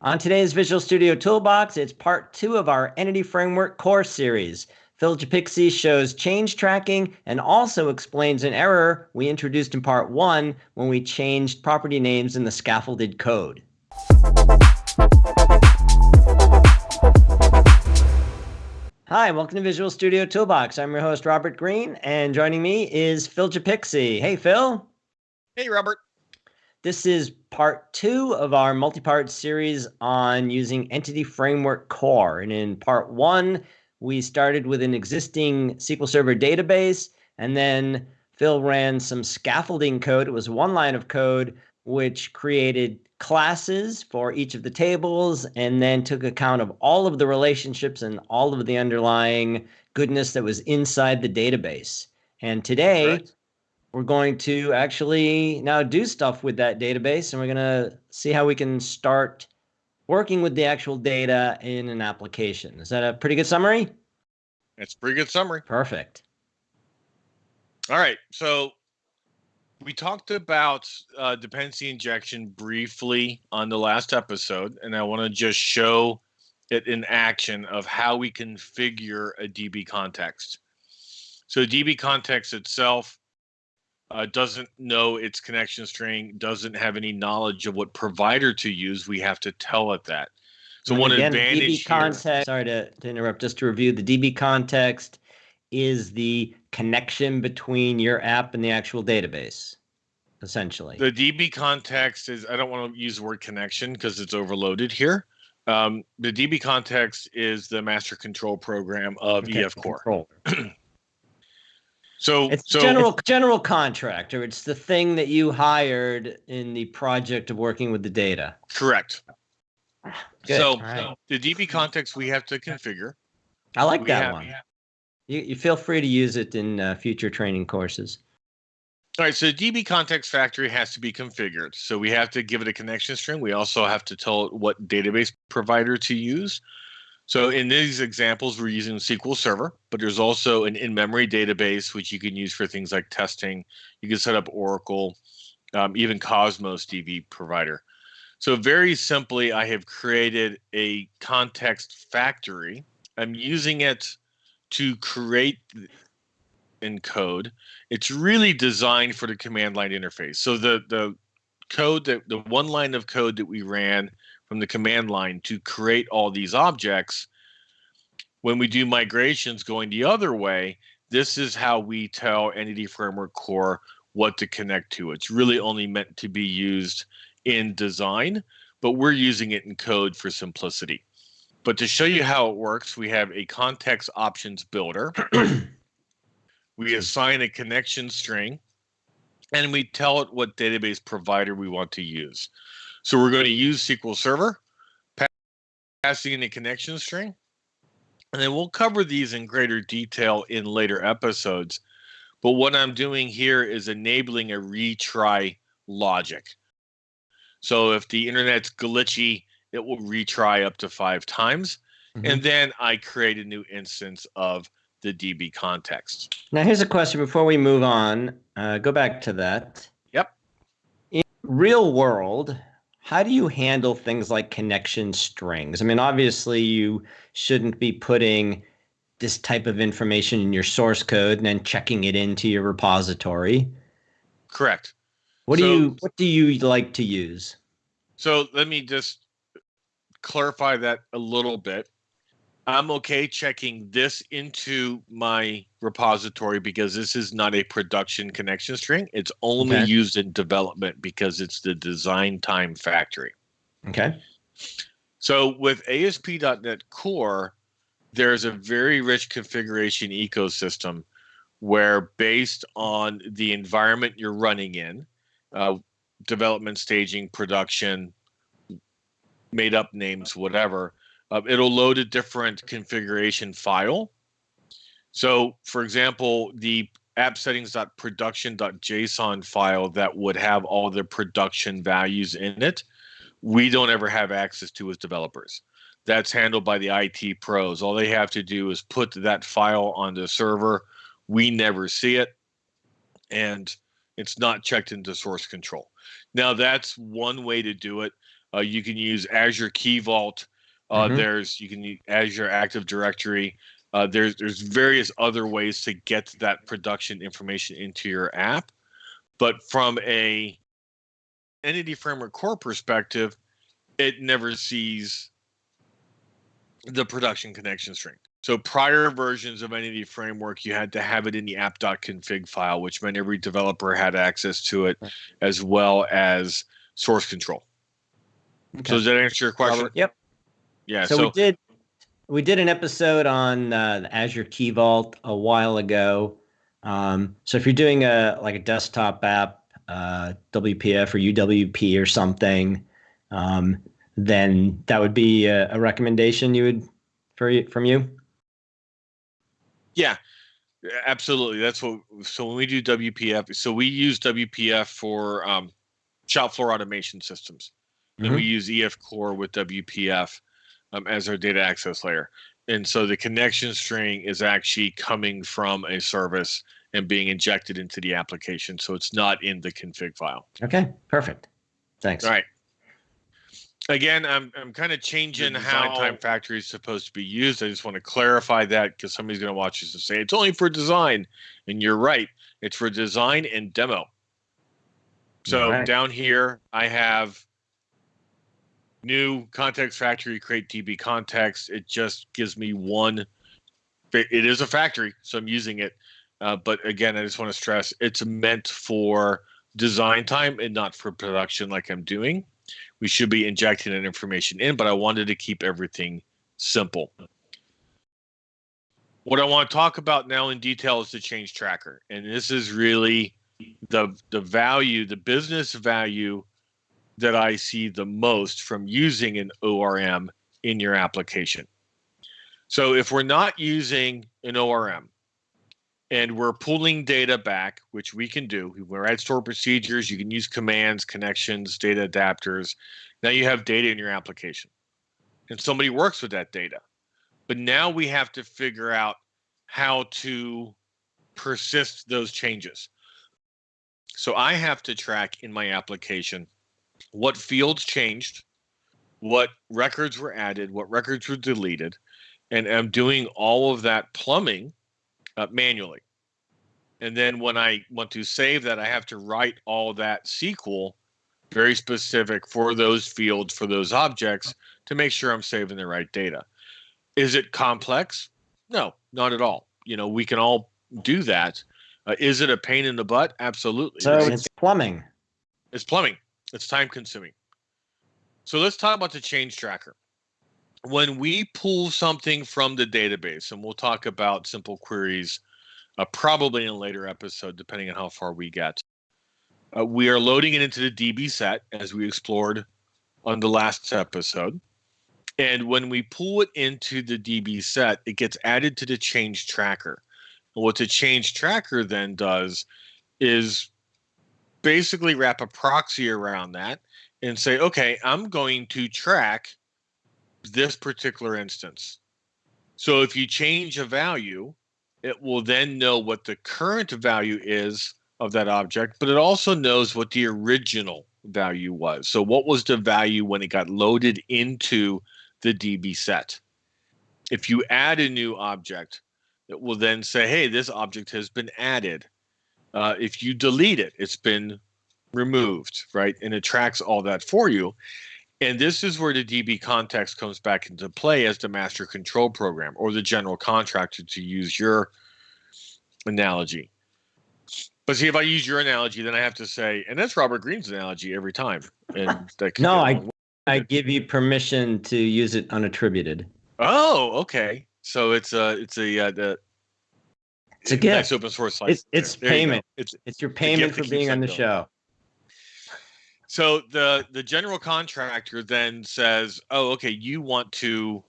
On today's Visual Studio Toolbox, it's part two of our Entity Framework course series. Phil Japikse shows change tracking and also explains an error we introduced in part one when we changed property names in the scaffolded code. Hi, welcome to Visual Studio Toolbox. I'm your host, Robert Green, and joining me is Phil Japikse. Hey, Phil. Hey, Robert. This is part two of our multi-part series on using Entity Framework Core. And in part one, we started with an existing SQL Server database, and then Phil ran some scaffolding code. It was one line of code which created classes for each of the tables and then took account of all of the relationships and all of the underlying goodness that was inside the database. And today, right. We're going to actually now do stuff with that database and we're going to see how we can start working with the actual data in an application. Is that a pretty good summary? It's a pretty good summary. Perfect. All right. So we talked about uh, dependency injection briefly on the last episode, and I want to just show it in action of how we configure a DB context. So DB context itself uh, doesn't know its connection string, doesn't have any knowledge of what provider to use. We have to tell it that. So and one again, advantage DB context. Here, sorry to, to interrupt. Just to review, the DB context is the connection between your app and the actual database essentially the db context is i don't want to use the word connection because it's overloaded here um, the db context is the master control program of okay, ef core so it's so general it's, general contractor it's the thing that you hired in the project of working with the data correct Good. so right. the db context we have to configure i like we that have, one you, you feel free to use it in uh, future training courses. All right, so the DB context factory has to be configured. So we have to give it a connection string. We also have to tell it what database provider to use. So in these examples, we're using SQL Server, but there's also an in-memory database, which you can use for things like testing. You can set up Oracle, um, even Cosmos DB provider. So very simply, I have created a context factory. I'm using it to create in code. It's really designed for the command line interface. So the the code that the one line of code that we ran from the command line to create all these objects when we do migrations going the other way this is how we tell entity framework core what to connect to it's really only meant to be used in design but we're using it in code for simplicity but to show you how it works, we have a context options builder. we assign a connection string and we tell it what database provider we want to use. So we're going to use SQL Server, passing in a connection string, and then we'll cover these in greater detail in later episodes. But what I'm doing here is enabling a retry logic. So if the internet's glitchy, it will retry up to five times. Mm-hmm. And then I create a new instance of the DB context. Now, here's a question before we move on. Uh, go back to that. Yep. In real world, how do you handle things like connection strings? I mean, obviously, you shouldn't be putting this type of information in your source code and then checking it into your repository. Correct. What so, do you what do you like to use? So let me just clarify that a little bit. I'm okay checking this into my repository because this is not a production connection string. It's only okay. used in development because it's the design time factory. Okay. So with ASP.NET Core, there's a very rich configuration ecosystem where based on the environment you're running in, uh, development staging, production, made up names, whatever, uh, it'll load a different configuration file. So, for example, the app settings.production.json file that would have all the production values in it, we don't ever have access to as developers. That's handled by the IT pros. All they have to do is put that file on the server. We never see it, and it's not checked into source control. Now, that's one way to do it. Uh, you can use Azure Key Vault. Uh, Mhm. There's you can use Azure Active Directory. Uh, there's there's various other ways to get that production information into your app, but from a entity framework core perspective, it never sees the production connection string. So prior versions of Entity Framework, you had to have it in the app.config file, which meant every developer had access to it, as well as source control. So does that answer your question? Yep. Yeah. so, So, we did we did an episode on uh, the Azure Key Vault a while ago. Um, so if you're doing a like a desktop app, uh, WPF or UWP or something, um, then that would be a, a recommendation you would for from you. yeah, absolutely. That's what. So when we do WPF, so we use WPF for um, shop floor automation systems. and we use EF Core with WPF um, as our data access layer. And so the connection string is actually coming from a service and being injected into the application. So it's not in the config file. Okay, perfect. Thanks. All right. Again, I'm I'm kind of changing how time factory is supposed to be used. I just want to clarify that because somebody's going to watch this and say it's only for design, and you're right. It's for design and demo. So Alright. down here, I have new context factory create DB context. It just gives me one. It is a factory, so I'm using it. Uh, but again, I just want to stress it's meant for design time and not for production like I'm doing. We should be injecting that information in, but I wanted to keep everything simple. What I want to talk about now in detail is the change tracker. And this is really the the value, the business value that I see the most from using an ORM in your application. So if we're not using an ORM and we're pulling data back, which we can do, we write stored procedures, you can use commands, connections, data adapters. Now you have data in your application. And somebody works with that data. But now we have to figure out how to persist those changes. So I have to track in my application what fields changed, what records were added, what records were deleted, and I'm doing all of that plumbing uh, manually. And then when I want to save that, I have to write all that SQL very specific for those fields, for those objects to make sure I'm saving the right data. Is it complex? No, not at all. You know, we can all do that. Uh, is it a pain in the butt? Absolutely. So It's- it's plumbing. it's plumbing. It's time consuming. So let's talk about the change tracker. When we pull something from the database, and we'll talk about simple queries uh, probably in a later episode, depending on how far we get, uh, we are loading it into the DB set as we explored on the last episode. And when we pull it into the DB set, it gets added to the change tracker. And what the change tracker then does is basically wrap a proxy around that and say, okay, I'm going to track this particular instance. So if you change a value, it will then know what the current value is of that object, but it also knows what the original value was. So what was the value when it got loaded into the DB set? If you add a new object, it will then say, hey, this object has been added. Uh, if you delete it, it's been removed, right? And it tracks all that for you. And this is where the DB context comes back into play as the master control program or the general contractor to use your analogy. But see, if I use your analogy, then I have to say, and that's Robert Green's analogy every time. And No, I- I give you permission to use it unattributed. Oh, okay. So it's a it's a uh, the It's a nice gift. open source It's license it's there. There you go. payment. It's It's your payment for being on the going. show. So the the general contractor then says, "Oh, okay, you want to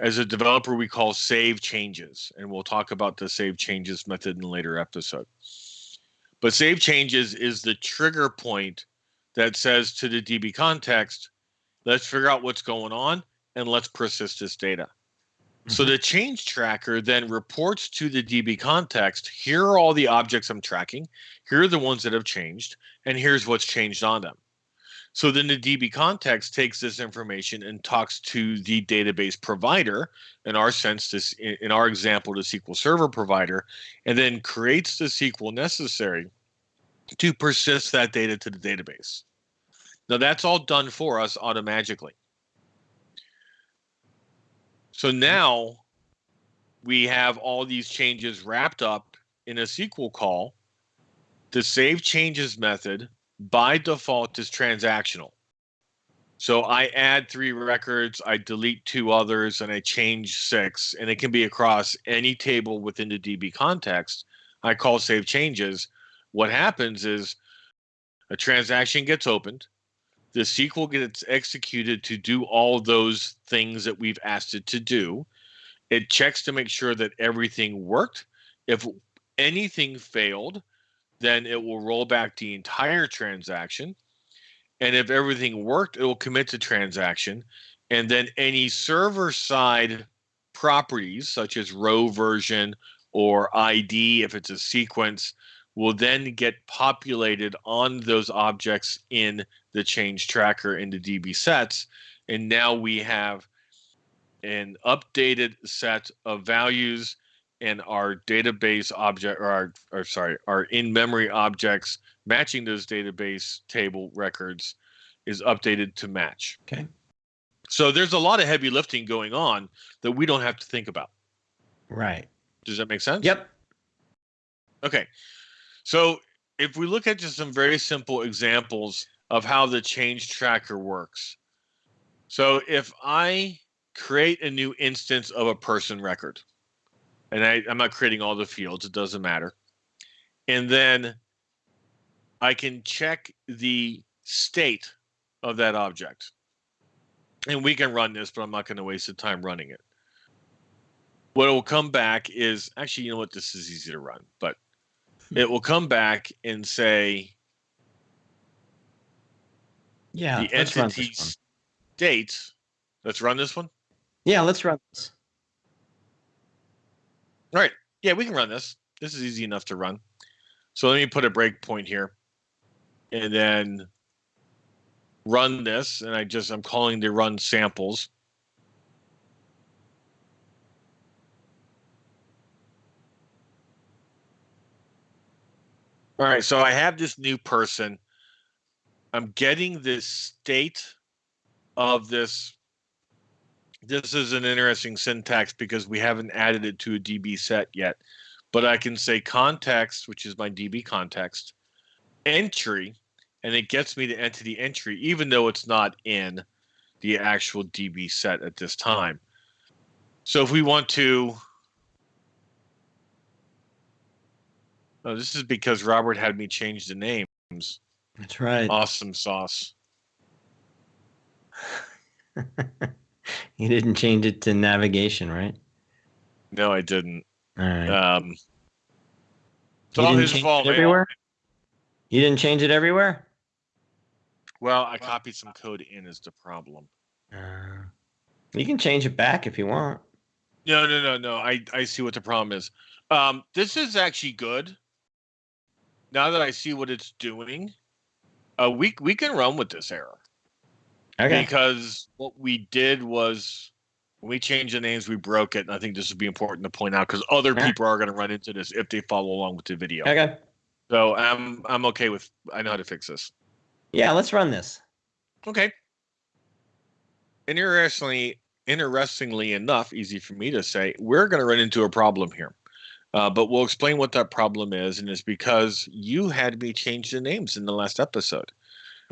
as a developer we call save changes, and we'll talk about the save changes method in a later episode. But save changes is the trigger point that says to the DB context, let's figure out what's going on and let's persist this data. So mm-hmm. the change tracker then reports to the DB context, here are all the objects I'm tracking, here are the ones that have changed, and here's what's changed on them. So then the DB context takes this information and talks to the database provider, in our sense, this in our example, the SQL Server provider, and then creates the SQL necessary to persist that data to the database. Now that's all done for us automatically. So now we have all these changes wrapped up in a SQL call. The save changes method by default is transactional. So I add three records, I delete two others, and I change six, and it can be across any table within the DB context. I call save changes. What happens is a transaction gets opened, the SQL gets executed to do all those things that we've asked it to do. It checks to make sure that everything worked. If anything failed, then it will roll back the entire transaction. And if everything worked, it will commit the transaction. And then any server side properties, such as row version or ID, if it's a sequence, will then get populated on those objects in the change tracker in the DB sets. And now we have an updated set of values and our database object or our or sorry, our in-memory objects matching those database table records is updated to match. Okay. So there's a lot of heavy lifting going on that we don't have to think about. Right. Does that make sense? Yep. Okay. So if we look at just some very simple examples of how the change tracker works. So if I create a new instance of a person record, and I, I'm not creating all the fields, it doesn't matter. And then I can check the state of that object. And we can run this, but I'm not going to waste the time running it. What will come back is actually, you know what? This is easy to run, but hmm. it will come back and say yeah, the entity state. Let's run this one. Yeah, let's run this. All right. Yeah, we can run this. This is easy enough to run. So let me put a breakpoint here, and then run this. And I just I'm calling the run samples. All right, so I have this new person. I'm getting this state of this. This is an interesting syntax because we haven't added it to a DB set yet. But I can say context, which is my DB context, entry, and it gets me the entity entry, even though it's not in the actual DB set at this time. So if we want to Oh, this is because Robert had me change the names. That's right. Awesome sauce. you didn't change it to navigation, right? No, I didn't. All right. Um, it's you all didn't his change fault. everywhere. You didn't change it everywhere. Well, I copied some code in is the problem. Uh, you can change it back if you want. No, no, no, no. I I see what the problem is. Um, this is actually good. Now that I see what it's doing, uh, we we can run with this error Okay. because what we did was when we changed the names, we broke it. And I think this would be important to point out because other Yeah. people are going to run into this if they follow along with the video. Okay. So I'm I'm okay with. I know how to fix this. Yeah, let's run this. Okay. Interestingly, interestingly enough, easy for me to say, we're going to run into a problem here. Uh, but we'll explain what that problem is, and it's because you had me change the names in the last episode.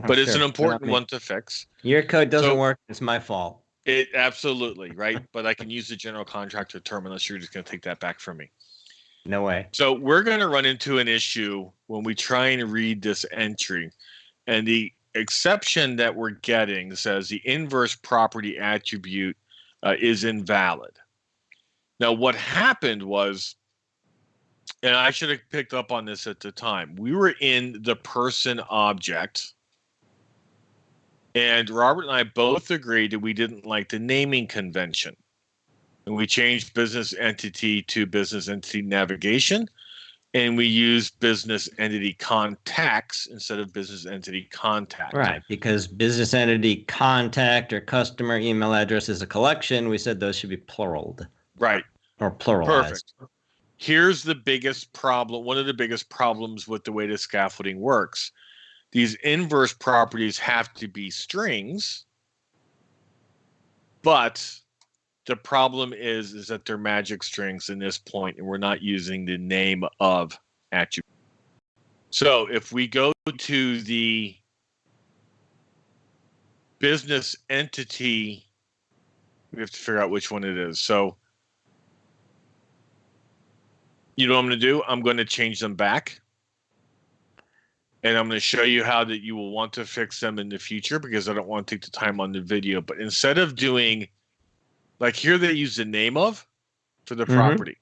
But it's Oh, Sure, an important me. one to fix. Your code doesn't So- work. It's my fault. It absolutely right, but I can use the general contractor term unless you're just going to take that back from me. No way. So we're going to run into an issue when we try and read this entry, and the exception that we're getting says the inverse property attribute uh, is invalid. Now, what happened was, and I should have picked up on this at the time. We were in the person object, and Robert and I both agreed that we didn't like the naming convention. And we changed business entity to business entity navigation. and we used business entity contacts instead of business entity contact. Right, because business entity contact or customer email address is a collection. We said those should be pluraled. Right. Or pluralized. Perfect. Here's the biggest problem. One of the biggest problems with the way the scaffolding works. These inverse properties have to be strings, but the problem is is that they're magic strings in this point and we're not using the name of attribute so if we go to the business entity we have to figure out which one it is so you know what i'm going to do i'm going to change them back and i'm going to show you how that you will want to fix them in the future because i don't want to take the time on the video but instead of doing like here they use the name of for the mm-hmm. property.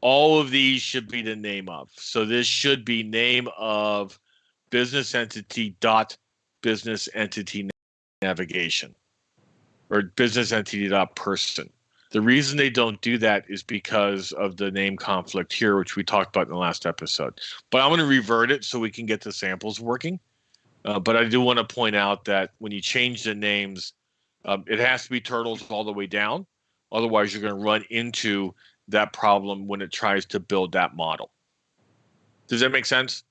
All of these should be the name of. So this should be name of business entity dot business entity navigation or business entity dot person. The reason they don't do that is because of the name conflict here, which we talked about in the last episode. But I'm going to revert it so we can get the samples working. Uh, but I do want to point out that when you change the names, um, it has to be turtles all the way down. Otherwise, you're going to run into that problem when it tries to build that model. Does that make sense?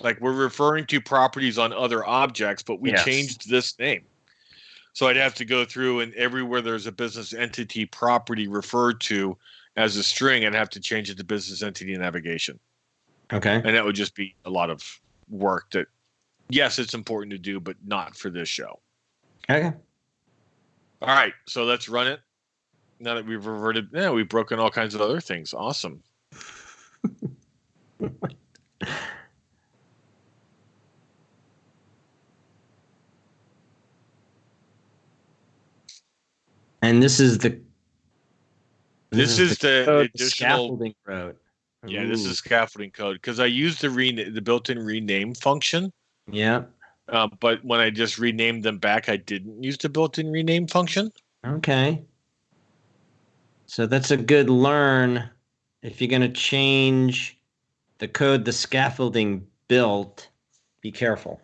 Like we're referring to properties on other objects, but we yes. changed this name. So I'd have to go through and everywhere there's a business entity property referred to as a string, I'd have to change it to business entity navigation. Okay. And that would just be a lot of work that, yes, it's important to do, but not for this show. Okay. All right, so let's run it. Now that we've reverted, yeah, we've broken all kinds of other things. Awesome. And this is the this, this is, is, the, the additional scaffolding code. Yeah, this is scaffolding code because I used the re the built-in rename function. Yeah. Uh, but when I just renamed them back, I didn't use the built-in rename function. Okay. So that's a good learn. If you're going to change the code the scaffolding built, be careful.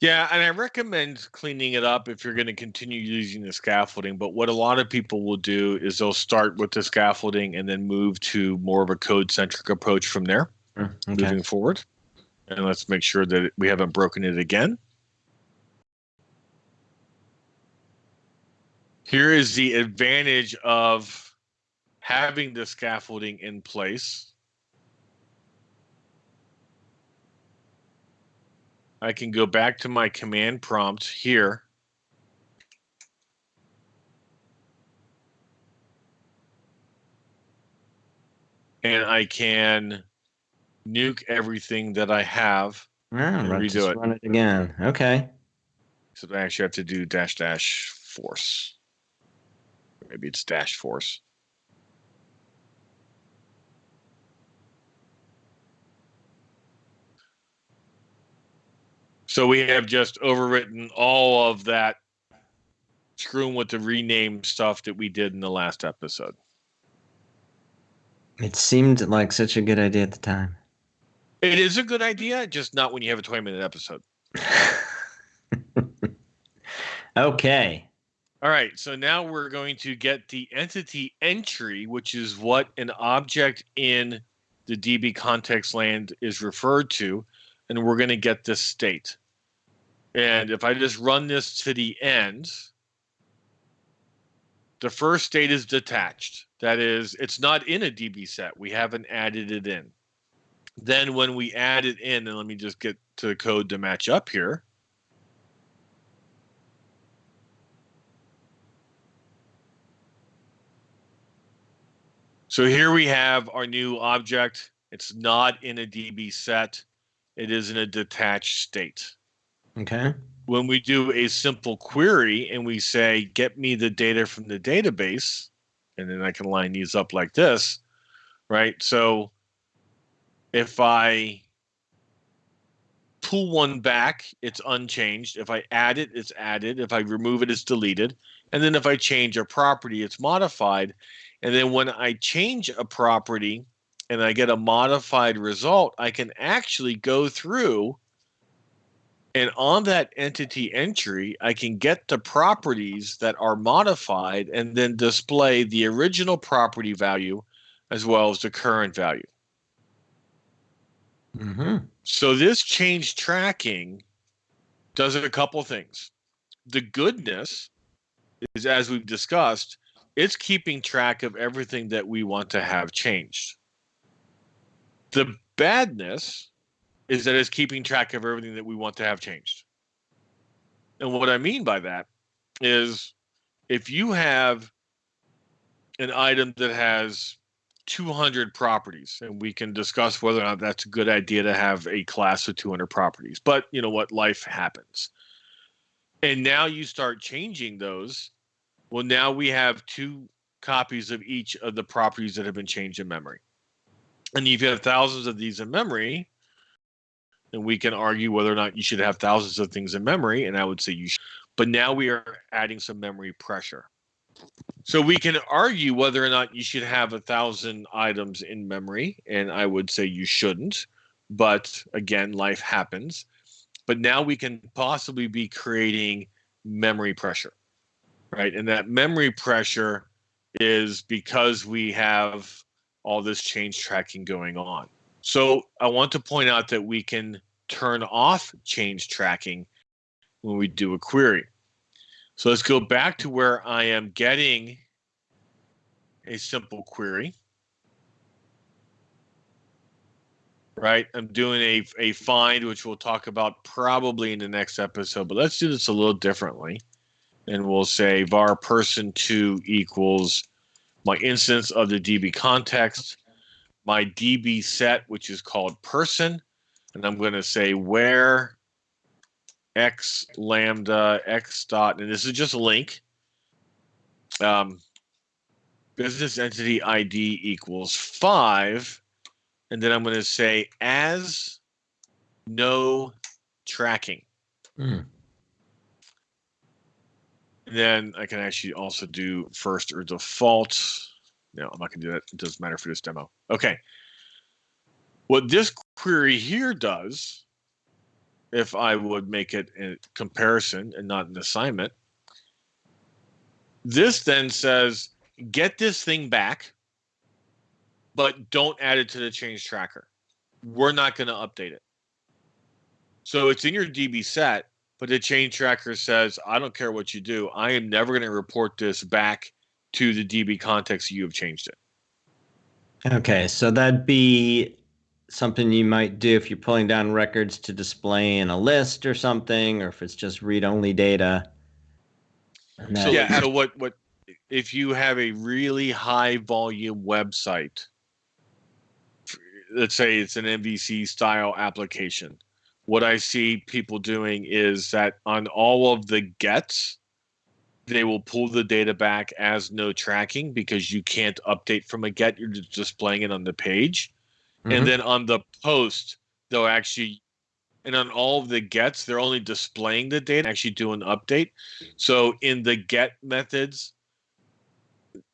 Yeah, and I recommend cleaning it up if you're going to continue using the scaffolding. But what a lot of people will do is they'll start with the scaffolding and then move to more of a code centric approach from there, okay. moving forward. And let's make sure that we haven't broken it again. Here is the advantage of having the scaffolding in place. I can go back to my command prompt here. And I can nuke everything that I have ah, and run, redo it. Run it again. Okay. So I actually have to do dash dash force. Maybe it's dash force. So we have just overwritten all of that screwing with the rename stuff that we did in the last episode. It seemed like such a good idea at the time. It is a good idea, just not when you have a 20 minute episode. okay. All right. So now we're going to get the entity entry, which is what an object in the DB context land is referred to. And we're going to get this state. And if I just run this to the end, the first state is detached. That is, it's not in a DB set. We haven't added it in. Then when we add it in, and let me just get to the code to match up here. So here we have our new object. It's not in a DB set. It is in a detached state. Okay. When we do a simple query and we say, get me the data from the database, and then I can line these up like this, right? So if I pull one back, it's unchanged. If I add it, it's added. If I remove it, it's deleted. And then if I change a property, it's modified. And then when I change a property and I get a modified result, I can actually go through and on that entity entry, I can get the properties that are modified and then display the original property value as well as the current value. Mm-hmm. So this change tracking does a couple things. The goodness is, as we've discussed, it's keeping track of everything that we want to have changed. The badness is that it's keeping track of everything that we want to have changed. And what I mean by that is if you have an item that has 200 properties and we can discuss whether or not that's a good idea to have a class of 200 properties but you know what? Life happens. And now you start changing those well now we have two copies of each of the properties that have been changed in memory. And if you have thousands of these in memory then we can argue whether or not you should have thousands of things in memory and i would say you should but now we are adding some memory pressure so we can argue whether or not you should have a thousand items in memory, and I would say you shouldn't. But again, life happens. But now we can possibly be creating memory pressure, right? And that memory pressure is because we have all this change tracking going on. So I want to point out that we can turn off change tracking when we do a query. So let's go back to where I am getting a simple query. Right, I'm doing a, a find, which we'll talk about probably in the next episode, but let's do this a little differently. And we'll say var person2 equals my instance of the DB context, my DB set, which is called person, and I'm going to say where x lambda x dot, and this is just a LINQ. Um, business entity ID equals five, and then I'm going to say as no tracking. Mm. Then I can actually also do first or default. No, I'm not going to do that. It doesn't matter for this demo. Okay. What this query here does if I would make it a comparison and not an assignment. This then says, get this thing back, but don't add it to the change tracker. We're not going to update it. So it's in your DB set, but the change tracker says, I don't care what you do. I am never going to report this back to the DB context you have changed it. Okay, so that'd be something you might do if you're pulling down records to display in a list or something, or if it's just read-only data. So yeah, so what what if you have a really high volume website? Let's say it's an MVC style application. What I see people doing is that on all of the gets, they will pull the data back as no tracking because you can't update from a get. You're just displaying it on the page Mm-hmm. And then on the post, they'll actually, and on all of the gets, they're only displaying the data, actually do an update. So in the get methods,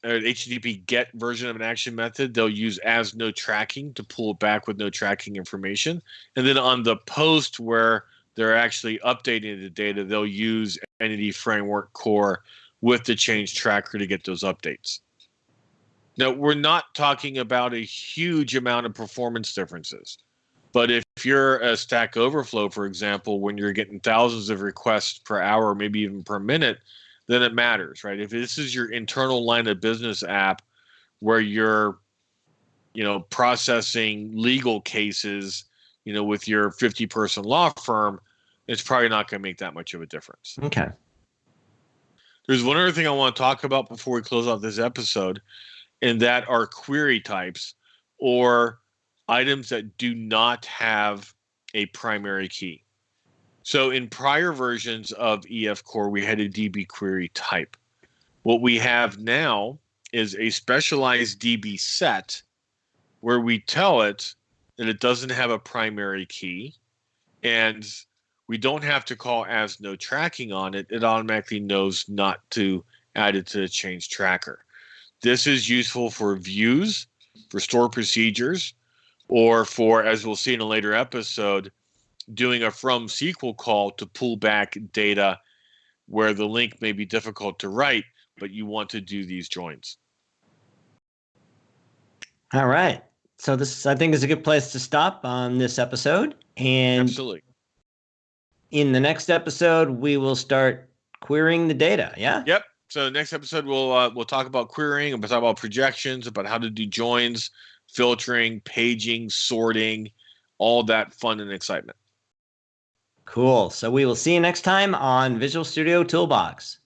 or HTTP get version of an action method, they'll use as no tracking to pull it back with no tracking information. And then on the post where they're actually updating the data, they'll use Entity Framework Core with the change tracker to get those updates. Now, we're not talking about a huge amount of performance differences. But if you're a Stack Overflow, for example, when you're getting thousands of requests per hour, maybe even per minute, then it matters, right? If this is your internal line of business app where you're, you know, processing legal cases, you know, with your 50 person law firm, it's probably not going to make that much of a difference. Okay. There's one other thing I want to talk about before we close out this episode and that are query types or items that do not have a primary key. So in prior versions of EF Core, we had a DB query type. What we have now is a specialized DB set where we tell it that it doesn't have a primary key and we don't have to call as no tracking on it. It automatically knows not to add it to the change tracker. This is useful for views, for store procedures, or for, as we'll see in a later episode, doing a from SQL call to pull back data where the LINQ may be difficult to write, but you want to do these joins. All right. So this, I think, is a good place to stop on this episode. And Absolutely. in the next episode, we will start querying the data. Yeah. Yep. So next episode we'll uh, we'll talk about querying, we'll talk about projections, about how to do joins, filtering, paging, sorting, all that fun and excitement. Cool. So we will see you next time on Visual Studio Toolbox.